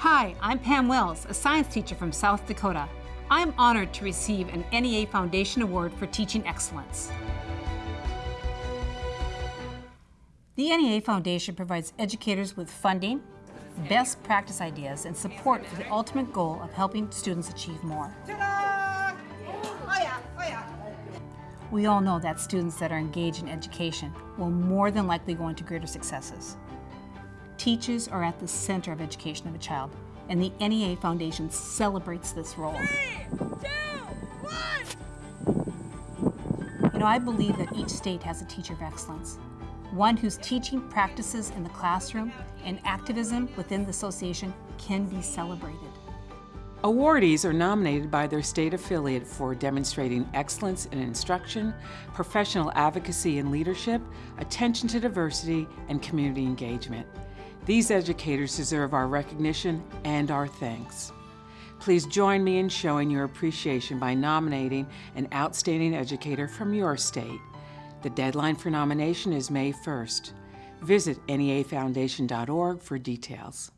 Hi, I'm Pam Wells, a science teacher from South Dakota. I'm honored to receive an NEA Foundation Award for Teaching Excellence. The NEA Foundation provides educators with funding, best practice ideas, and support for the ultimate goal of helping students achieve more. Oh, oh, we all know that students that are engaged in education will more than likely go into greater successes. Teachers are at the center of education of a child, and the NEA Foundation celebrates this role. You know, I believe that each state has a teacher of excellence, one whose teaching practices in the classroom and activism within the association can be celebrated. Awardees are nominated by their state affiliate for demonstrating excellence in instruction, professional advocacy and leadership, attention to diversity, and community engagement. These educators deserve our recognition and our thanks. Please join me in showing your appreciation by nominating an outstanding educator from your state. The deadline for nomination is May 1st. Visit neafoundation.org for details.